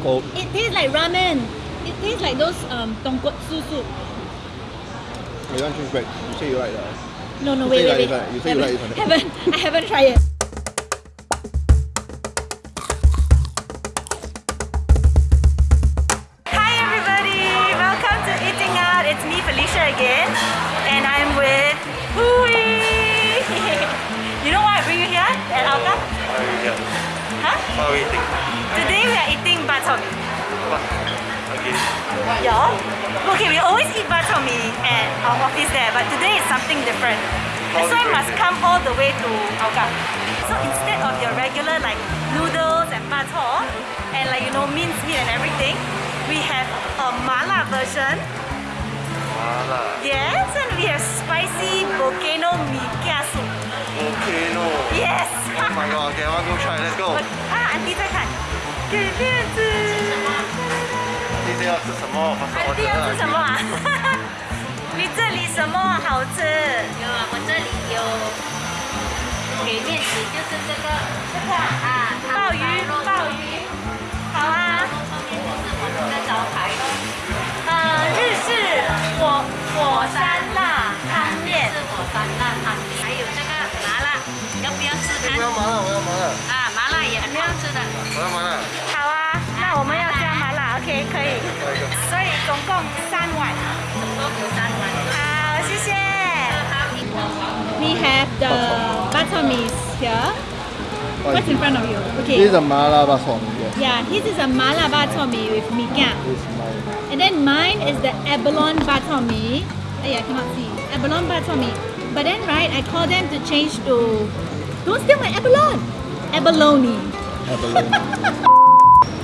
cold. It tastes like ramen. It tastes like those um tonkotsu soup. Oh, you want change back? You say you like that. No, no, You wait, say wait, you like wait. You say you like this one. haven't, I haven't tried it. Hi everybody, welcome to Eating Out. It's me Felicia again, and I'm with Hui. you know why I bring you here at Alka? Yeah. Huh? What are we eating? Okay. Yeah? Okay, we always eat bak chor mee at our office there, but today is something different. That's why I must come all the way to Hougang. So instead of your regular like noodles and bak and like you know minced meat and everything, we have a mala version. Mala. Yes, and we have spicy volcano mee kia soup. Volcano. Yes. oh my god. Okay, I want to go try. Let's go. Ah, auntie 再看。要吃什么？发烧我安迪要吃什么啊？你这里什么好吃？有啊，我这里有给面食，就是这个这个啊可以。来一个。所以总共三碗。总共有三碗。好，谢谢。好，一个。 We have the butter meat here. What's in front of you? This is Okay. a mala bak chor mee. Yes. Yeah, this is a mala bak chor mee with mee kia. This is mine. And then mine is the abalone bak chor mee. Oh yeah, I cannot see. Abalone bak chor mee. But then right, I call them to change to don't steal my abalone. Abalone. Abalone.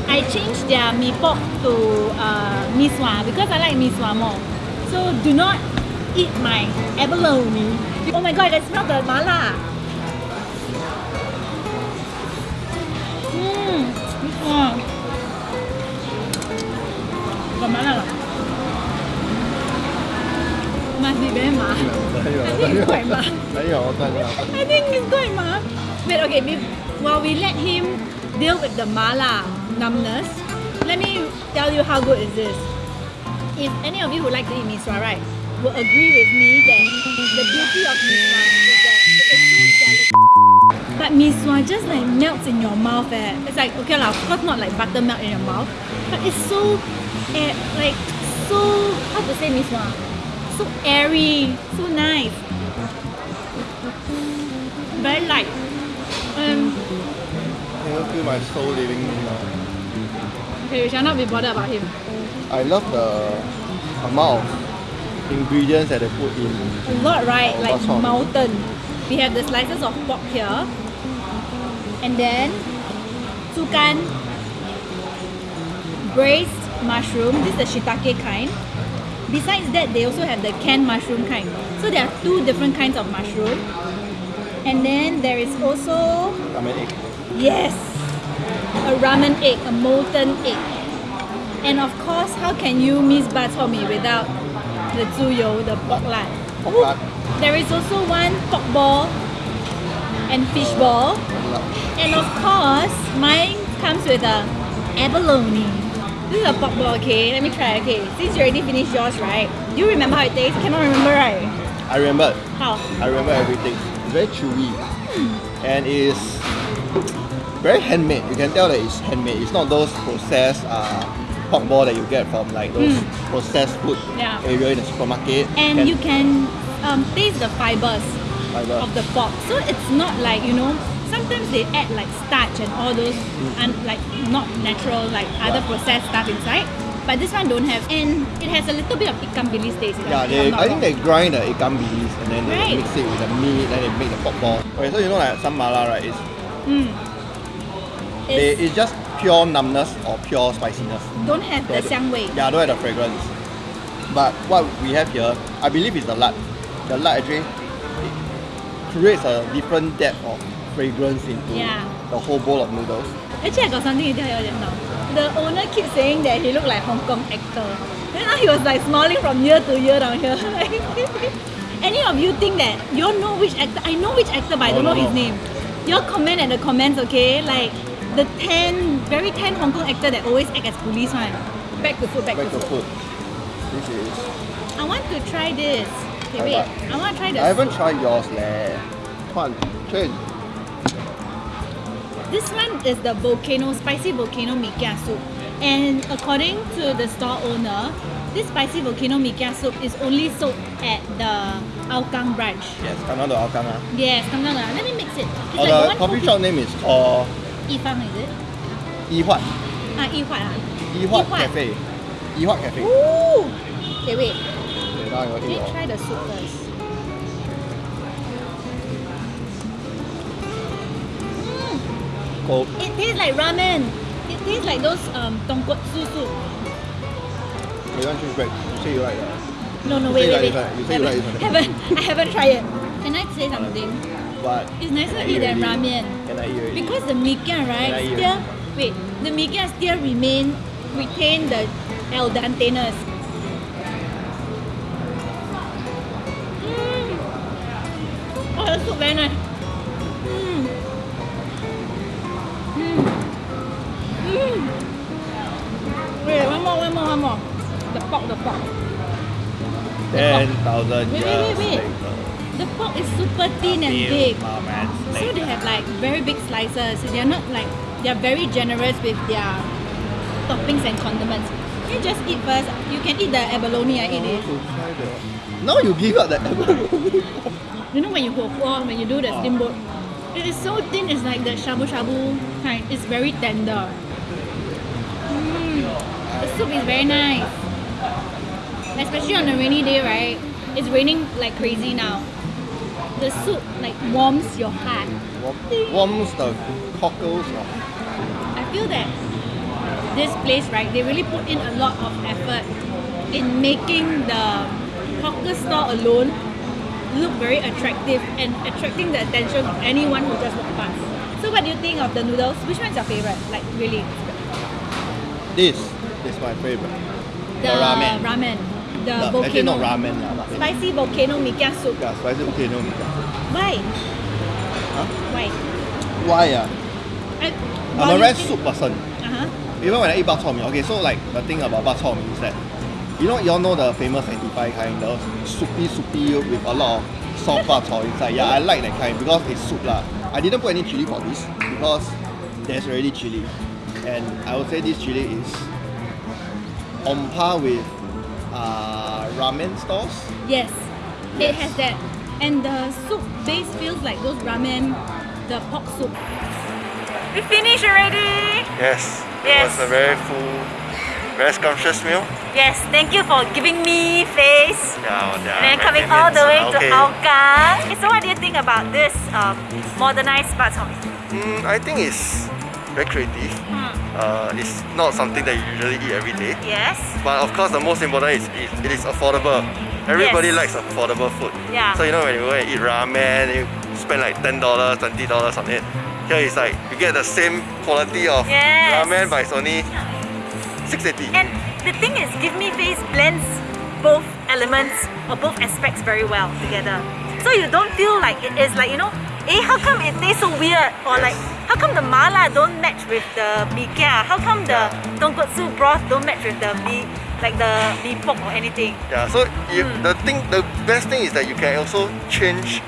I changed their mee pork to uh, mee sua because I like mee sua more. So do not eat my abalone. Oh my god, I smell the mala. Mmm, this one. Got mala. Must be very ma. I think it's quite ma. I think it's quite ma. But okay, While we let him deal with the mala. Numbness, let me tell you how good is this. If any of you who like to eat mee sua, right, will agree with me that the beauty of mee sua is that it's so. But mee sua just like melts in your mouth. Eh. It's like okay lah, of course not like buttermilk in your mouth, but it's so eh, like so how to say mee sua? So airy, so nice very light. Um, Can you feel my soul leaving me now? Okay, we shall not be bothered about him. I love the amount of ingredients that they put in. A lot, right? Oh, like mountain. We have the slices of pork here, and then sukan, braised mushroom. This is the shiitake kind. Besides that, they also have the canned mushroom kind. So there are two different kinds of mushroom. And then there is also Ramen egg. Yes, a ramen egg, a molten egg. And of course, how can you miss bak chor mee without the zuyo, the pork lard? There is also one pork ball and fish ball. And of course, mine comes with a abalone. This is a pork ball, okay? Let me try, okay? Since you already finished yours, right? Do you remember how it tastes? Cannot remember, right? I remember. How? I remember everything. It's very chewy. Hmm. And it's very handmade. You can tell that it's handmade. It's not those processed uh, pork ball that you get from like those processed food Yeah. area in the supermarket. And you can um, taste the fibers. fiber. of the pork. So it's not like you know. Sometimes they add like starch and all those and like not natural like other processed stuff inside. But this one don't have, and it has a little bit of ikan bilis taste. Yeah, they, I think wrong. they grind the ikan bilis and then they Right. mix it with the meat, then they make the pork ball. Okay, so you know like some mala, right? It's, Mm. They, It's, just pure numbness or pure spiciness. don't have the Don't- xiang wei. Yeah, don't have the fragrance. But what we have here, I believe is the lard. The lard actually it creates a different depth of fragrance into Yeah. the whole bowl of noodles. Actually, I got something to tell you now. The owner keeps saying that he looked like Hong Kong actor. Then now he was like smiling from year to year down here. Any of you think that you all know which actor? I know which actor, but I don't know no, his no. name. Your comment at the comments, okay? Like, the tan, very tan Hong Kong actor that always act as police one. Back to food, back, Back to to food. food. This is. I want to try this. Okay, I wait. like- I want to try the I haven't soup. tried yours leh. Come on, try it. This one is the volcano, spicy volcano mee kia soup. And according to the store owner, this spicy volcano mee kia soup is only sold at the Aokang branch. Yes, come down to Hougang. ah. Yes, come down. ah. Let me mix it. It's Or like the coffee shop name is called Yi is it? Yi Huat. Ah, Huat. ah. Yi Huat Huat. Cafe. Yi Cafe. Ooh. Okay, wait. Okay, now I got Let me try the soup first. Cold. it tastes like ramen. It tastes like those um tonkotsu soup. You want choose bread? You say you like that. No, no, You wait, wait, wait. like this one. You say you like one. haven't, I haven't tried it. Can I say something? But It's nicer to eat than ramen. Because the mee kia, Can I right, still wait, the kia still remain retain the al denteness. Mm. Oh, the soup very nice. Mm. Mm. Mm. Wait, one more, one more, one more. The pork, the pork. Ten thousand Wait, wait, wait. The pork is super thin and big. So they have like very big slices. They are not like they are very generous with their toppings and condiments. You just eat first. You can eat the abalone. I eat it. To Now you give up the abalone. You know when you go when you do the Ah. steamboat, it is so thin. It's like the shabu shabu kind. It's very tender. Mm. The soup is very nice. Especially on a rainy day, right? It's raining like crazy now. The soup like warms your heart. Warm- Warms the cockles. I feel that this place, right, they really put in a lot of effort in making the hawker store alone look very attractive and attracting the attention of anyone who just walk past. So what do you think of the noodles? Which one's your favorite? Like really? This is my favorite. The, ramen. ramen. The No, volcano. not ramen Spicy volcano mee kia soup. Yeah, spicy volcano mee kia. Why? Huh? Why? Why ah? I, I'm a very soup person. Uh-huh. Even when I eat bak chor mee, okay, so like the thing about bak chor mee is that you know you all know the famous 85 kind, the soupy soupy with a lot of soft bak chor inside. Yeah, I like that kind because it's soup lah. I didn't put any chili for this because there's already chili, and I would say this chili is on par with uh, ramen stores. Yes, it has that. And the soup base feels like those ramen, the pork soup. We finished already! Yes. Yes. It was a very full, very scrumptious meal. Yes, thank you for giving me face Yeah, well, yeah, and my coming all the way opinions. to okay. Hougang. Okay, so what do you think about this um, modernized bak chor? Mm, I think it's very creative. Uh, it's not something that you usually eat every day. Yes. But of course, the most important is it, it is affordable. Everybody Yes. likes affordable food. Yeah. So you know when you go and eat ramen, you spend like ten dollars, twenty dollars on it. Here it's like you get the same quality of Yes. ramen, but it's only six eighty. And the thing is, Give Me Face blends both elements or both aspects very well together. So you don't feel like it is like, you know, eh, how come it tastes so weird? Or like, how come the mala don't match with the mee kia? How come the tonkotsu broth don't match with the mee, like the mee pok or anything? Yeah. So you, Mm. the thing, the best thing is that you can also change.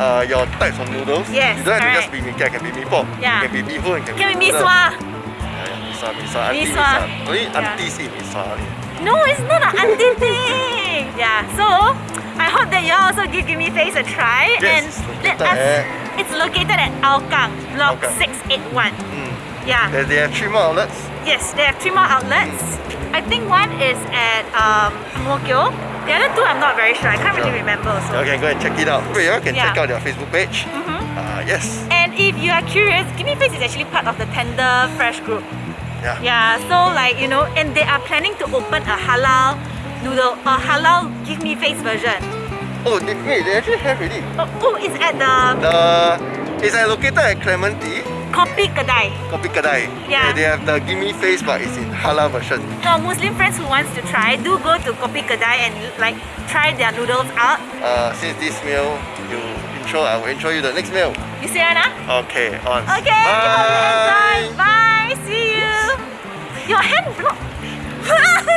Uh, your types of noodles. Yes, You don't have to just be mee kia, can be mee pok. Yeah. Can be bee hoon, can, Can be mee sua? Yeah, yeah, mee sua, mee sua, auntie Mee mee sua. sua. Only Yeah. aunties eat mee. No, it's not an auntie thing. Yeah, so I hope that you all also give Gimme Face a try Yes, and it's let located us. at- It's located at Aokang, block Hougang. 681. Mm. Yeah. They, they have three more outlets. Yes, they have three more outlets. I think one is at um, Ang Mo Kio. The other two I'm not very sure. I can't really remember You also. can go and check it out. You can Yeah. check out their Facebook page. Mhm. Uh, yes. And if you are curious, Gimme Face is actually part of the Tender Fresh group. Yeah. Yeah, so like you know, and they are planning to open a halal noodle, a halal Give Me Face version. Oh, they, wait, they actually have already. Oh, oh it's at the The it's located at Clementi, Kopi Kedai. Kopi Kedai. Yeah. They have the gimme face, but it's in halal version. For Muslim friends who wants to try, do go to Kopi Kedai and like try their noodles out. Uh, since this meal, you intro, I will intro you the next meal. You see now? Okay, on. Okay, Bye. Bye. See you. Your hand block.